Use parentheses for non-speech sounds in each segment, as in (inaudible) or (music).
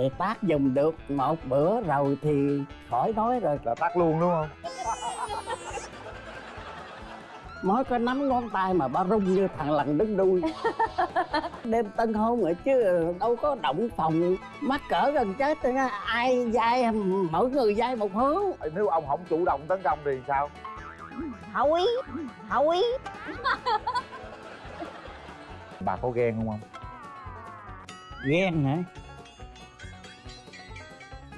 thì tác dùng được một bữa rồi thì khỏi nói rồi. Là tắt luôn đúng không? (laughs) Mới có nắm ngón tay mà ba rung như thằng lằn đứng đuôi. (laughs) Đêm tân hôn rồi chứ đâu có động phòng. Mắc cỡ gần chết ai dai mỗi người dai một hướng nếu ông không chủ động tấn công thì sao? Thôi thôi bà có ghen không ông? Ghen hả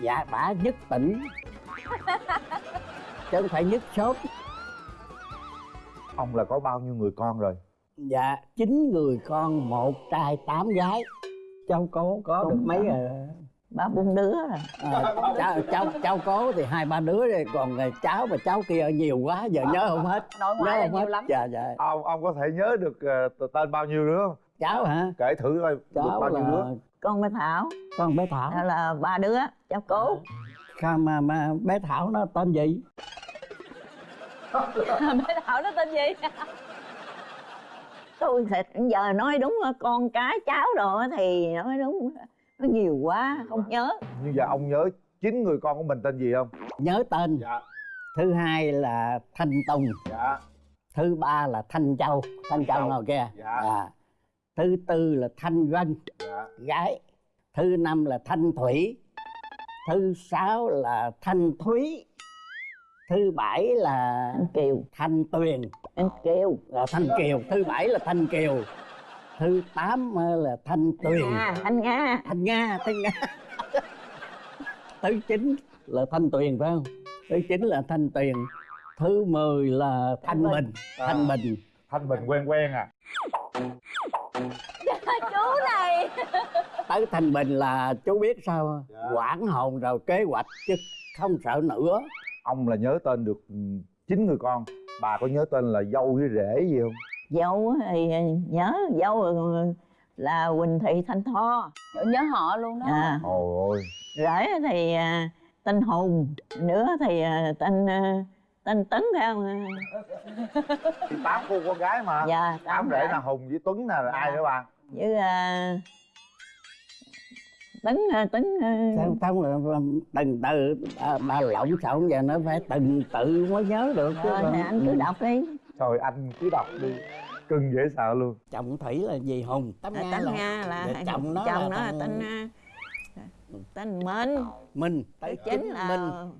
dạ bả nhất tỉnh. (laughs) Chứ không phải nhất sốt ông là có bao nhiêu người con rồi? Dạ chín người con một trai tám gái. Cháu cố có được mấy rồi ba bốn đứa à, cháu, cháu cháu cố thì hai ba đứa rồi còn người cháu và cháu kia nhiều quá giờ nhớ không hết. Nội nhớ ngoại là không nhiều hết. lắm. Dạ dạ. Ông ông có thể nhớ được ờ, tên bao nhiêu đứa không? Cháu hả? Kể thử coi được cháu bao nhiêu đứa con bé thảo. Con bé thảo. Đó là ba đứa cháu cố. Sao mà mà bé thảo nó tên gì? (laughs) Bé thảo nó tên gì? (laughs) Tôi sẽ giờ nói đúng con cái cháu rồi thì nói đúng nó nhiều quá không nhớ. Như giờ ông nhớ chín người con của mình tên gì không? Nhớ tên. Dạ. Thứ hai là thanh tùng. Dạ. Thứ ba là thanh châu. Thanh châu Châu. nào kia Dạ. à. Thứ tư là thanh vân gái. Thứ năm là thanh thủy. Thứ sáu là thanh thúy. Thứ bảy là anh kiều. thanh tuyền. Anh kiều. Là thanh kiều. Thứ bảy là thanh kiều. Thứ tám là thanh tuyền. Nga anh nga. Thanh nga thanh nga. (laughs) Thứ chín là thanh tuyền phải không? Thứ chín là thanh tuyền. Thứ mười là thanh Thanh bình. Thanh bình. Thanh bình quen quen à (laughs) chú này. (laughs) Tới thanh bình là chú biết sao? Dạ. quản hồn rồi kế hoạch chứ không sợ nữa. Ông là nhớ tên được ừ, chín người con. Bà có nhớ tên là dâu với rể gì không? Dâu thì nhớ dâu là quỳnh thị thanh tho. Nhớ họ luôn đó. À. Ôi rể thì à, tên hùng nữa thì à, tên à, tên tấn phải không? Thì tám cô con gái mà. Dạ tám rể là hùng với tuấn nè rồi ai nữa bà? Với à, tấn à, tấn à, sao không là là từng từ bà, bà lộn xộn giờ nó phải từng tự mới nhớ được chứ thôi còn- thì anh cứ Ừ. đọc đi. Trời anh cứ đọc đi. Cưng dễ sợ luôn. Chồng thủy là gì hùng? Tấm À, nga là nga là Dạ, chồng nó chồng là nó là tên à, tên minh. Minh thứ chính là minh.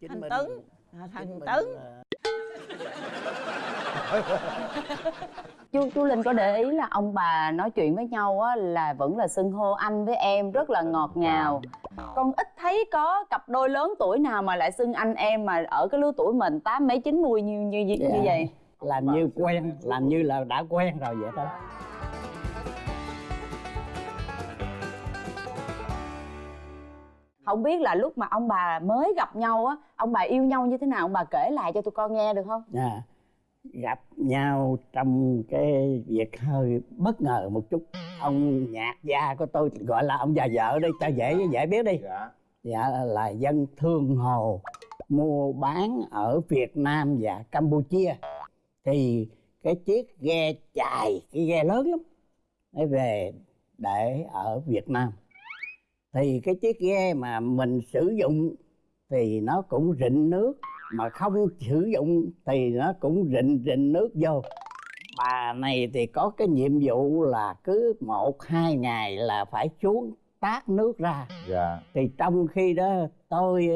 Chính thanh minh tấn. Là- à, thằng tấn. là- (laughs) chú chú linh có để ý là ông bà nói chuyện với nhau á là vẫn là xưng hô anh với em rất là ngọt ngào. Con ít thấy có cặp đôi lớn tuổi nào mà lại xưng anh em mà ở cái lứa tuổi mình tám mấy chín mươi như như như, như Dạ. vậy? Làm như quen làm như là đã quen rồi vậy thôi không biết là lúc mà ông bà mới gặp nhau á ông bà yêu nhau như thế nào? Ông bà kể lại cho tụi con nghe được không? À, gặp nhau trong cái việc hơi bất ngờ một chút. Ông nhạc gia của tôi gọi là ông già vợ đi cho dễ dễ biết đi. Dạ. Dạ là dân thương hồ mua bán ở Việt Nam và Campuchia. Thì cái chiếc ghe chài cái ghe lớn lắm nó về để ở Việt Nam thì cái chiếc ghe mà mình sử dụng thì nó cũng rịnh nước mà không sử dụng thì nó cũng rịnh rịnh nước vô. Bà này thì có cái nhiệm vụ là cứ một hai ngày là phải xuống tát nước ra. Dạ. Thì trong khi đó tôi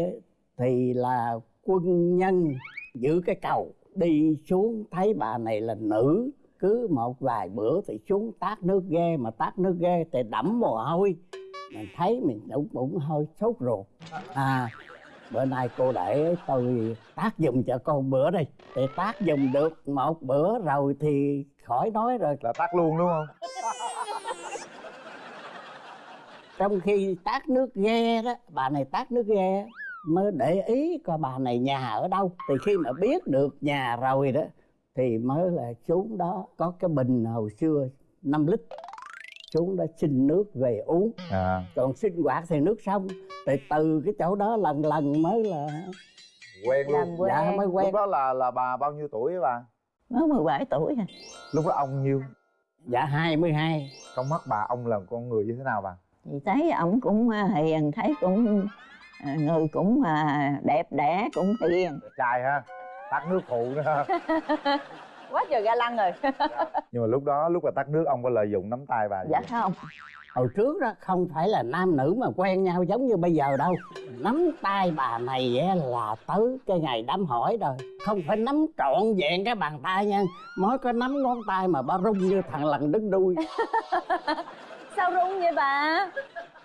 thì là quân nhân giữ cái cầu đi xuống thấy bà này là nữ cứ một vài bữa thì xuống tát nước ghe mà tát nước ghe thì đẫm mồ hôi mình thấy mình cũng cũng hơi sốt ruột. À bữa nay cô để tôi tác dùng cho con bữa đi thì tác dùng được một bữa rồi thì khỏi nói rồi. Là tắt luôn đúng không? (laughs) Trong khi tát nước ghe đó bà này tát nước ghe mới để ý coi bà này nhà ở đâu. Thì khi mà biết được nhà rồi đó thì mới là xuống đó có cái bình hồi xưa 5 lít xuống đó xin nước về uống. À. Còn sinh hoạt thì nước sông thì từ cái chỗ đó lần lần mới là quen làm luôn. quen. Dạ mới quen. Lúc đó là là bà bao nhiêu tuổi bà? Mới 17 tuổi à. Lúc đó ông nhiêu? Dạ 22 trong mắt bà ông là con người như thế nào bà? Thì thấy ổng cũng à, hiền thấy cũng à, người cũng à, đẹp đẽ cũng hiền. Trai ha. Tắt nước phụ nữa ha (laughs) quá trời ga lăng rồi. Nhưng mà lúc đó lúc mà tắt nước ông có lợi dụng nắm tay bà gì dạ không? không. Hồi trước đó không phải là nam nữ mà quen nhau giống như bây giờ đâu. Nắm tay bà này á là tới cái ngày đám hỏi rồi. Không phải nắm trọn vẹn cái bàn tay nha mới có nắm ngón tay mà ba rung như thằng lần đứng đuôi. (laughs) Sao rung vậy bà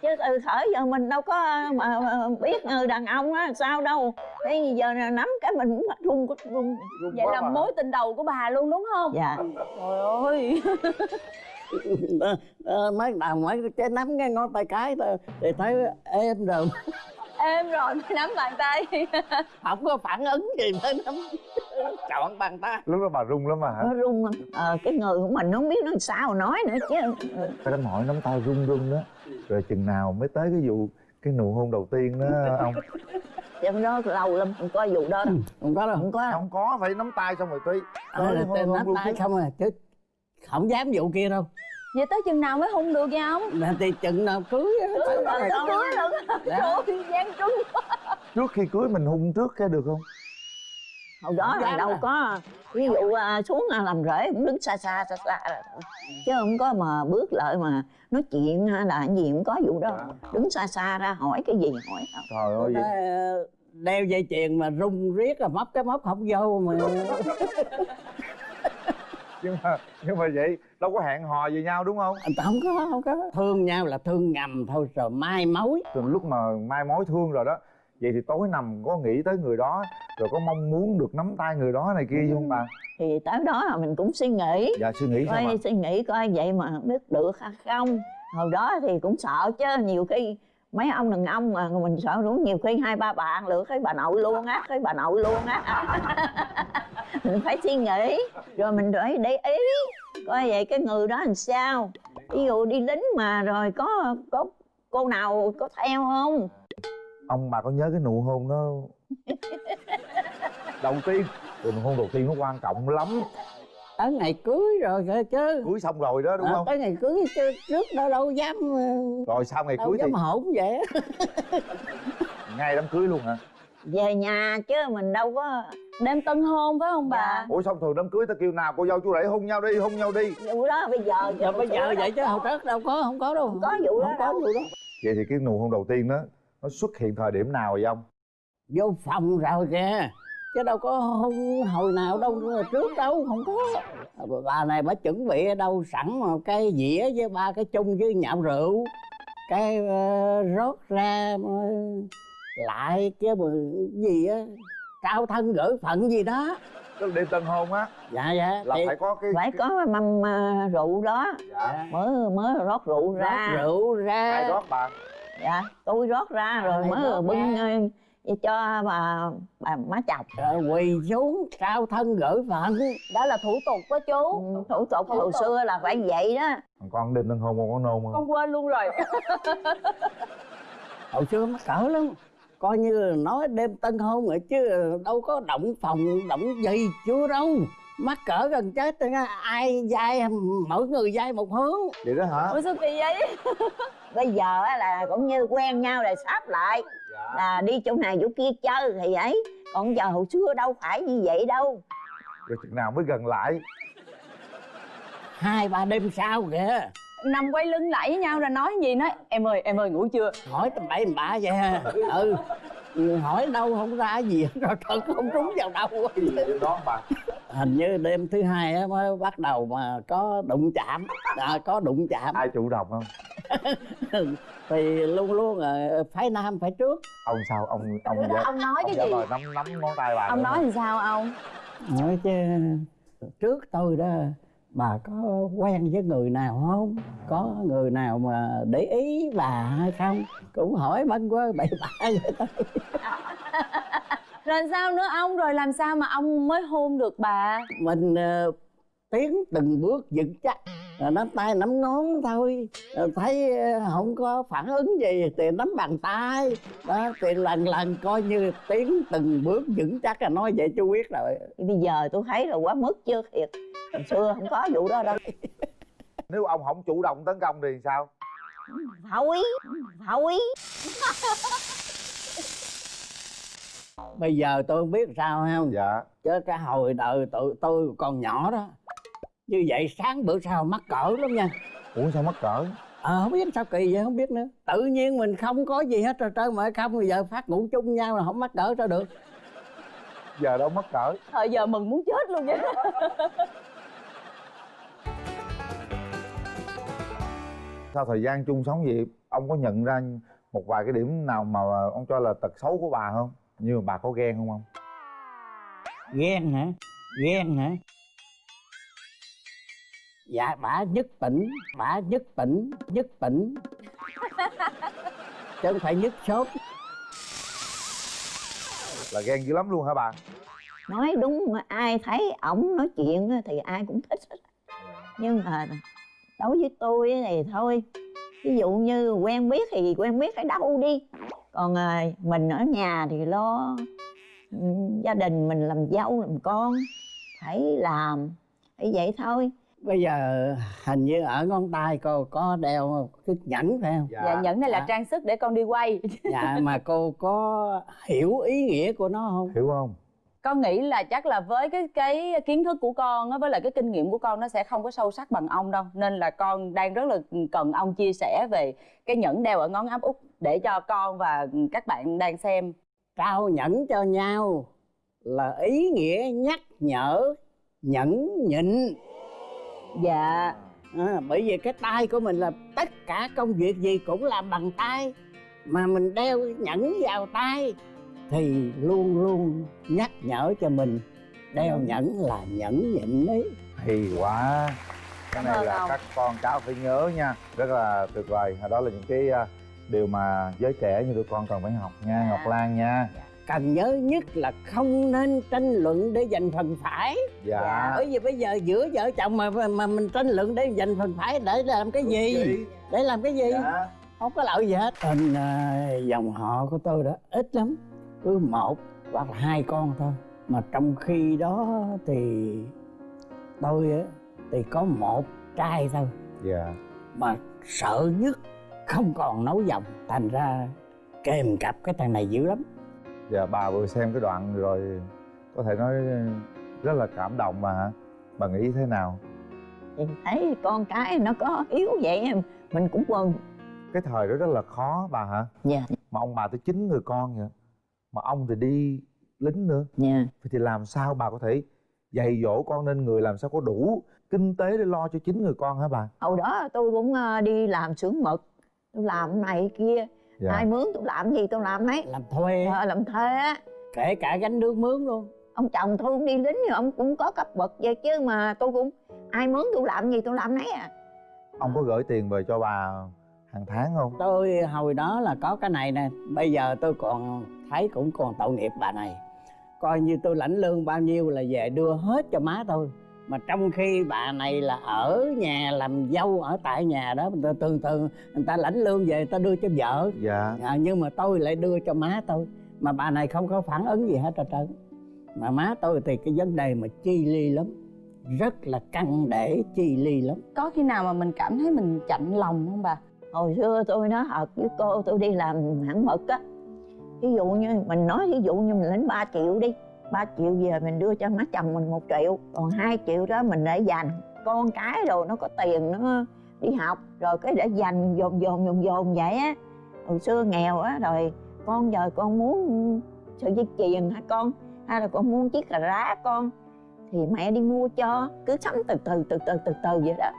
chứ từ thời giờ mình đâu có mà, biết người đàn ông á sao đâu. Thế giờ nắm cái mình cũng run run run Rung vậy là mà. mối tình đầu của bà luôn đúng không? Dạ. Trời ơi. (laughs) Ờ, ờ, mấy nào mấy cái nắm cái ngón tay cái thôi thì thấy êm rồi. (laughs) Êm rồi mới nắm bàn tay. (laughs) Không có phản ứng gì mới nắm. Trọn bàn tay. Lúc đó bà rung lắm mà hả? Nó run lắm. Ờ, cái người của mình nó không biết nó sao nói nữa chứ. Cái đám hỏi nắm tay rung rung đó rồi chừng nào mới tới cái vụ cái nụ hôn đầu tiên đó ông? Chứ đó lâu lắm không có vụ đó đâu. Không có đâu. Không có. Đâu không có phải nắm tay xong rồi tuy hôn- tên hôn nắm luôn tay chứ. không à chứ không dám vụ kia đâu. Vậy tới chừng nào mới hung được vậy ông? Là thì chừng nào cưới á, Cưới rồi, cưới cưới. rồi. Dạ. ơi gian trúng trước khi cưới mình hung trước cái được không hồi đó là đâu à. có ví dụ à, xuống à, làm rễ cũng đứng xa xa xa xa. Chứ không có mà bước lại mà nói chuyện hay là gì cũng có vụ đó. Đứng xa xa ra hỏi cái gì hỏi trời ơi. Vậy Ờ, đeo dây chuyền mà rung riết rồi móc cái móc không vô mà. (laughs) Nhưng mà nhưng mà vậy đâu có hẹn hò gì nhau đúng không? Không có không có. Thương nhau là thương ngầm thôi rồi mai mối. Từ lúc mà mai mối thương rồi đó vậy thì tối nằm có nghĩ tới người đó rồi có mong muốn được nắm tay người đó này kia không bà? thì tới đó là mình cũng suy nghĩ. Dạ suy nghĩ sao coi suy nghĩ coi vậy mà biết được hay không. Hồi đó thì cũng sợ chứ nhiều khi mấy ông đàn ông mà mình sợ đúng nhiều khi hai ba bạn lựa cái bà nội luôn á cái bà nội luôn á. (laughs) Mình phải suy nghĩ rồi mình phải để ý coi vậy cái người đó làm sao. Ví dụ đi lính mà rồi có có cô nào có theo không? Ông bà có nhớ cái nụ hôn đó (laughs) đầu tiên. Nụ hôn đầu tiên nó quan trọng lắm. Tới ngày cưới rồi kìa chứ. Cưới xong rồi đó đúng Ờ, không? tới ngày cưới chứ trước đó đâu dám ờ, rồi sau ngày đâu cưới thì dám hỗn vậy. Á. ngay đám cưới luôn hả? Về nhà chứ mình đâu có đêm tân hôn phải không bà? Dạ. ủa xong thường đám cưới ta kêu nào? Cô dâu chú rể hôn nhau đi hôn nhau đi. Vụ đó bây giờ giờ bây giờ vậy chứ hồi trước đâu có không có đâu. Không có vụ đó không có đâu. vụ đó. Vậy thì cái nụ hôn đầu tiên đó nó xuất hiện thời điểm nào vậy ông? Vô phòng rồi kìa chứ đâu có hôn hồi nào đâu trước đâu không có. Bà này bà chuẩn bị ở đâu sẵn một cái dĩa với ba cái chung với nhạo rượu. Cái ờ, rót ra ờ, lại cái mà gì á trao thân gửi phận gì đó. Tức đêm tân hôn á? Dạ dạ. Là thì phải có cái phải có mâm à, rượu đó. Dạ. mới mới rót rượu ra. rót rượu ra. Ai rót bà? Dạ tôi rót ra rồi mới bưng cho bà bà má chồng. Rồi quỳ xuống trao thân gửi phận. Đó là thủ tục đó chú. Ừ, thủ tục Thủ hồi tục. xưa là phải vậy đó. Còn con đêm tân hôn con có nôn không con quên luôn rồi. (laughs) Hồi xưa mắc cỡ lắm. Coi như nói đêm tân hôn rồi chứ đâu có động phòng động gì chưa đâu mắc cỡ gần chết rồi nha. ai dai mỗi người dai một hướng. Vậy đó hả? Ủa sao kỳ vậy? (laughs) Bây giờ á là cũng như quen nhau là sáp lại. Dạ. Là đi chỗ này chỗ kia chơi thì ấy còn giờ hồi xưa đâu phải như vậy đâu. Rồi chừng nào mới gần lại. Hai ba đêm sau kìa. Nằm quay lưng lại với nhau rồi nói gì nói em ơi em ơi ngủ chưa? Hỏi tầm bậy tầm bạ vậy ha. ừ. Hỏi đâu không ra gì hết, (laughs) rồi thật không trúng vào đâu. Đó bà hình như đêm thứ hai á mới bắt đầu mà có đụng chạm. À, có đụng chạm. Ai chủ động không? (laughs) Thì luôn luôn là phái nam phải trước. Ông sao? Ông ông dạ ông nói ông cái gì? nắm nắm ngón tay bà ông nói thì sao ông? Nói chứ trước tôi đó bà có quen với người nào không? Có người nào mà để ý bà hay không? Cũng hỏi băn quá bậy bạ vậy thôi (laughs) rồi sao nữa? Ông rồi làm sao mà ông mới hôn được bà? Mình ờ, tiến từng bước vững chắc. Rồi nắm tay nắm ngón thôi. Rồi thấy ờ, không có phản ứng gì thì nắm bàn tay. Đó thì lần lần coi như tiến từng bước vững chắc là nói vậy chú biết rồi. Bây giờ tôi thấy là quá mức chưa thiệt. Hồi xưa không có vụ đó đâu. Nếu ông không chủ động tấn công thì sao? Thôi thôi (laughs) bây giờ tôi không biết sao không dạ. Chứ cái hồi đời tụi tôi còn nhỏ đó. Như vậy sáng bữa sau mắc cỡ lắm nha. Ủa sao mắc cỡ? Ờ không biết sao kỳ vậy không biết nữa. Tự nhiên mình không có gì hết rồi trơn mà không bây giờ phát ngủ chung nhau là không mắc cỡ sao được. Giờ đâu mắc cỡ. Thời giờ mừng muốn chết luôn vậy. (laughs) Sau thời gian chung sống vậy? Ông có nhận ra một vài cái điểm nào mà ông cho là tật xấu của bà không như mà bà có ghen không ông ghen hả? Ghen hả? Dạ bả nhất tỉnh bả nhất tỉnh nhất tỉnh. Chứ không phải nhất sốt. Là ghen dữ lắm luôn hả bà? Nói đúng mà ai thấy ổng nói chuyện á thì ai cũng thích hết. Nhưng mà đối với tôi thì thôi. Ví dụ như quen biết thì quen biết ở đâu đi còn à, mình ở nhà thì lo ừ, gia đình mình làm dâu làm con phải làm phải vậy thôi. Bây giờ hình như ở ngón tay cô có đeo cái nhẫn phải không? Dạ. Nhẫn này là Dạ. trang sức để con đi quay. Dạ mà cô có hiểu ý nghĩa của nó không? Hiểu không con nghĩ là chắc là với cái cái kiến thức của con á với lại cái kinh nghiệm của con nó sẽ không có sâu sắc bằng ông đâu. Nên là con đang rất là cần ông chia sẻ về cái nhẫn đeo ở ngón áp út để cho con và các bạn đang xem. Trao nhẫn cho nhau là ý nghĩa nhắc nhở nhẫn nhịn. Dạ. À, bởi vì cái tay của mình là tất cả công việc gì cũng làm bằng tay mà mình đeo nhẫn vào tay thì luôn luôn nhắc nhở cho mình. Đeo nhẫn là nhẫn nhịn đấy hay quá. Cái này là các con cháu phải nhớ nha. Rất là tuyệt vời. Đó là những cái à, điều mà giới trẻ như tụi con cần phải học nha Dạ. ngọc lan nha. Cần nhớ nhất là không nên tranh luận để giành phần phải. Dạ. Bởi vì bây giờ giữa vợ chồng mà mà mình tranh luận để giành phần phải để làm cái gì? để làm cái gì? Dạ. Không có lợi gì hết. Tên à, dòng họ của tôi đó ít lắm cứ một hoặc là hai con thôi. Mà trong khi đó thì tôi á thì có một trai thôi. Dạ. Mà sợ nhất không còn nấu dòng thành ra kèm cặp cái thằng này dữ lắm. Dạ bà vừa xem cái đoạn rồi có thể nói rất là cảm động mà hả? Bà nghĩ thế nào? Thì thấy con cái nó có yếu vậy mình cũng mừng cái thời đó rất là khó bà hả? Dạ. Mà ông bà tới chín người con vậy mà ông thì đi lính nữa. Dạ. Vậy thì làm sao bà có thể dạy dỗ con nên người làm sao có đủ kinh tế để lo cho chín người con hả bà? Hồi đó tôi cũng ờ, đi làm xưởng mực tôi làm này kia. Dạ. Ai mướn tôi làm gì tôi làm đấy làm thuê. Ờ, làm thuê á. Kể cả gánh nước mướn luôn. Ông chồng tôi cũng đi lính nhưng ông cũng có cấp bậc vậy chứ mà tôi cũng ai mướn tôi làm gì tôi làm nấy à. Ông có gửi tiền về cho bà hàng tháng không? Tôi hồi đó là có cái này nè bây giờ tôi còn thấy cũng còn tội nghiệp bà này. Coi như tôi lãnh lương bao nhiêu là về đưa hết cho má tôi. Mà trong khi bà này là ở nhà làm dâu ở tại nhà đó từ từ người ta lãnh lương về người ta đưa cho vợ. Dạ. À, nhưng mà tôi lại đưa cho má tôi. Mà bà này không có phản ứng gì hết trơn trơn. Mà má tôi thì cái vấn đề mà chi ly lắm rất là căng để chi ly lắm. Có khi nào mà mình cảm thấy mình chạnh lòng không bà hồi xưa tôi nói thật với cô, tôi đi làm hãng mực á. Ví dụ như mình nói ví dụ như mình lấy 3 triệu đi 3 triệu về mình đưa cho má chồng mình một triệu, còn hai triệu đó mình để dành. Con cái rồi nó có tiền nó đi học, rồi cái để dành dồn dồn dồn dồn vậy á. Hồi xưa nghèo á, rồi con giờ con muốn sợi dây chuyền hả con? Hay là con muốn chiếc cà rá con? Thì mẹ đi mua cho, cứ sắm từ từ từ từ từ từ vậy đó.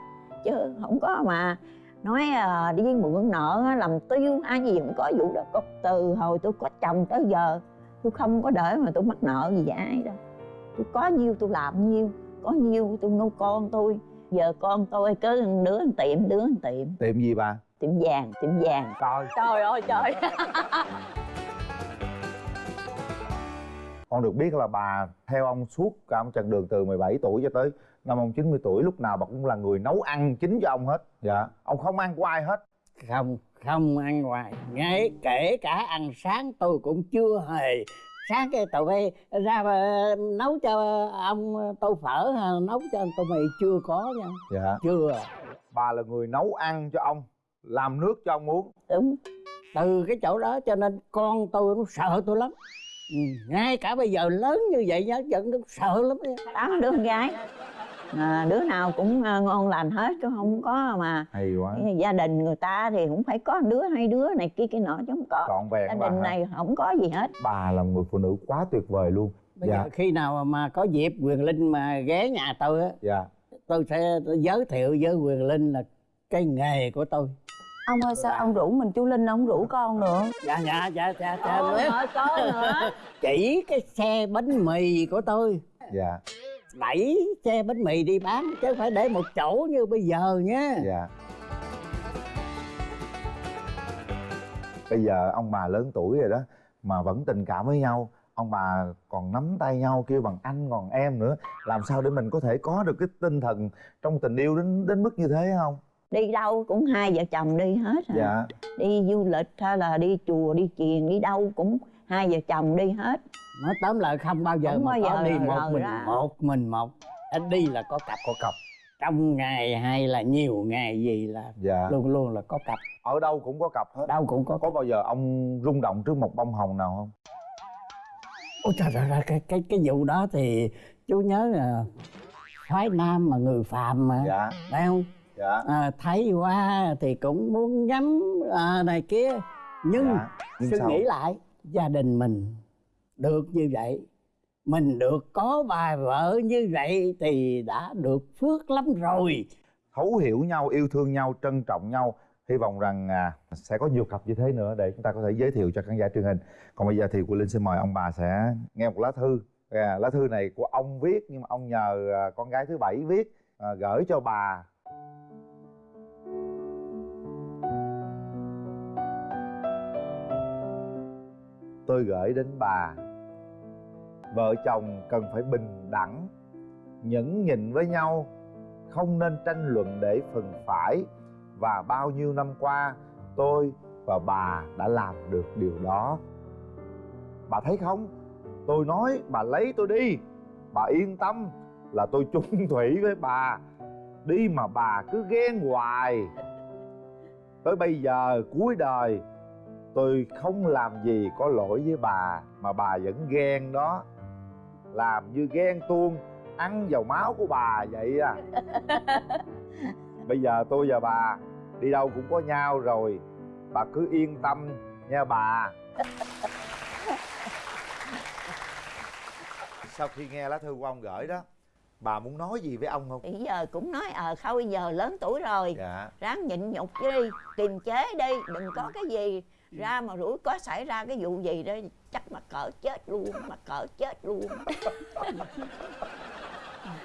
Chứ không có mà nói à, đi mượn nợ á, làm tiêu hay gì không có vụ đó. Có từ hồi tôi có chồng tới giờ tôi không có để mà tôi mắc nợ gì với ai đâu. Tôi có nhiêu tôi làm nhiêu có nhiêu tôi nuôi con tôi. Giờ con tôi cứ đứa một tiệm đứa một tiệm. Tiệm gì bà? Tiệm vàng tiệm vàng. Coi trời ơi trời. (laughs) Con được biết là bà theo ông suốt cả một chặng đường từ 17 tuổi cho tới năm ông 90 tuổi lúc nào bà cũng là người nấu ăn chính cho ông hết. Dạ. Ông không ăn của ai hết? Không không ăn ngoài ngay kể cả ăn sáng tôi cũng chưa hề. Sáng cái tụi bay ra mà nấu cho ông tô phở hay nấu cho ông tô mì chưa có nha. Dạ. Chưa. Bà là người nấu ăn cho ông làm nước cho ông uống. Đúng. Từ cái chỗ đó cho nên con tôi nó sợ tôi lắm. Ừ, ngay cả bây giờ lớn như vậy nhá vẫn nó sợ lắm tám đứa con gái à, đứa nào cũng à, ngon lành hết chứ không có mà hay quá. gia đình người ta thì cũng phải có đứa hai đứa này kia kia nọ chứ không có. Vẹn gia đình hả? này không có gì hết. Bà là người phụ nữ quá tuyệt vời luôn. Bây dạ. giờ khi nào mà có dịp quyền linh mà ghé nhà tôi á dạ. tôi sẽ giới thiệu với quyền linh là cái nghề của tôi. Ông ơi sao ông rủ mình chú linh ông rủ con nữa? Dạ dạ dạ dạ dạ. Có nữa. (laughs) Chỉ cái xe bánh mì của tôi. Dạ đẩy xe bánh mì đi bán chứ không phải để một chỗ như bây giờ nhé dạ. Bây giờ ông bà lớn tuổi rồi đó mà vẫn tình cảm với nhau ông bà còn nắm tay nhau kêu bằng anh còn em nữa làm sao để mình có thể có được cái tinh thần trong tình yêu đến đến mức như thế không? Đi đâu cũng hai vợ chồng đi hết à. dạ. Đi du lịch hay là đi chùa đi chiền đi đâu cũng hai vợ chồng đi hết. Nói tóm lại không bao giờ Không mà bao có giờ đi một mình ra. một mình một. Anh đi là có cặp có cặp. Trong ngày hay là nhiều ngày gì là dạ. luôn luôn là có cặp. Ở đâu cũng có cặp hết. Đâu cũng có có bao giờ ông rung động trước một bông hồng nào không? Ôi trời ơi cái cái cái vụ đó thì chú nhớ là phái nam mà người phạm mà. Dạ. Phải không? Dạ. À, thấy qua thì cũng muốn nhắm à, này kia. Nhưng dạ. Nhưng suy sao? nghĩ lại gia đình mình được như vậy mình được có bà vợ như vậy thì đã được phước lắm rồi. Thấu hiểu nhau yêu thương nhau trân trọng nhau. Hy vọng rằng à, sẽ có nhiều cặp như thế nữa để chúng ta có thể giới thiệu cho khán giả truyền hình. Còn bây giờ thì của linh xin mời ông bà sẽ nghe một lá thư. À, lá thư này của ông viết nhưng mà ông nhờ à, con gái thứ bảy viết à, gửi cho bà. Tôi gửi đến bà. Vợ chồng cần phải bình đẳng, nhẫn nhịn với nhau, không nên tranh luận để phần phải. Và bao nhiêu năm qua, tôi và bà đã làm được điều đó. Bà thấy không? Tôi nói, bà lấy tôi đi. Bà yên tâm là tôi chung (laughs) thủy với bà. Đi mà bà cứ ghen hoài. Tới bây giờ cuối đời tôi không làm gì có lỗi với bà mà bà vẫn ghen đó. Làm như ghen tuông ăn vào máu của bà vậy à. (laughs) Bây giờ tôi và bà đi đâu cũng có nhau rồi. Bà cứ yên tâm nha bà. (laughs) Sau khi nghe lá thư của ông gửi đó bà muốn nói gì với ông không? Thì giờ cũng nói ờ thôi giờ lớn tuổi rồi. Dạ. Ráng nhịn nhục đi kiềm chế đi đừng có cái gì ra mà rủi có xảy ra cái vụ gì đó chắc mà cỡ chết luôn mà cỡ chết luôn.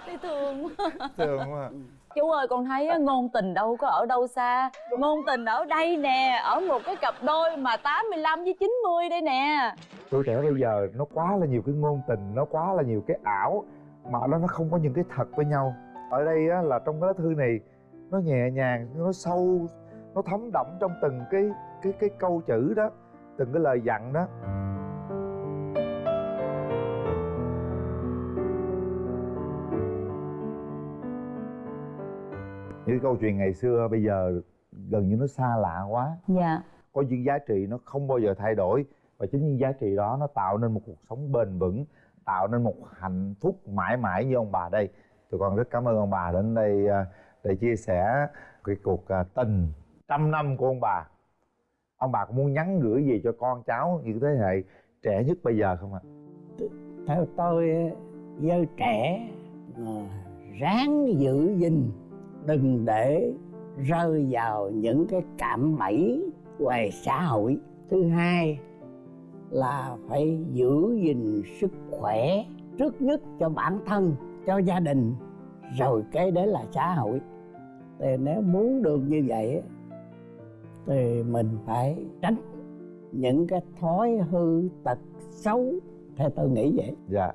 Thấy thương quá. Thương quá. Chú ơi con thấy á, ngôn tình đâu có ở đâu xa. Ngôn tình ở đây nè ở một cái cặp đôi mà 85 với 90 đây nè. Tuổi trẻ bây giờ nó quá là nhiều cái ngôn tình nó quá là nhiều cái ảo mà đó nó không có những cái thật với nhau. Ở đây á, là trong cái lá thư này nó nhẹ nhàng nó sâu nó thấm đậm trong từng cái cái cái câu chữ đó từng cái lời dặn đó. Những câu chuyện ngày xưa bây giờ gần như nó xa lạ quá. Dạ. Có những giá trị nó không bao giờ thay đổi và chính những giá trị đó nó tạo nên một cuộc sống bền vững tạo nên một hạnh phúc mãi mãi như ông bà đây. Tụi con rất cảm ơn ông bà đến đây à, để chia sẻ cái cuộc à, tình trăm năm của ông bà ông bà có muốn nhắn gửi gì cho con cháu những thế hệ trẻ nhất bây giờ không ạ? Theo tôi giới trẻ ờ, ráng giữ gìn, đừng để rơi vào những cái cạm bẫy về xã hội. Thứ hai là phải giữ gìn sức khỏe trước nhất cho bản thân, cho gia đình, rồi cái đấy là xã hội. Thì nếu muốn được như vậy thì mình phải tránh những cái thói hư tật xấu, theo tôi nghĩ vậy. Dạ.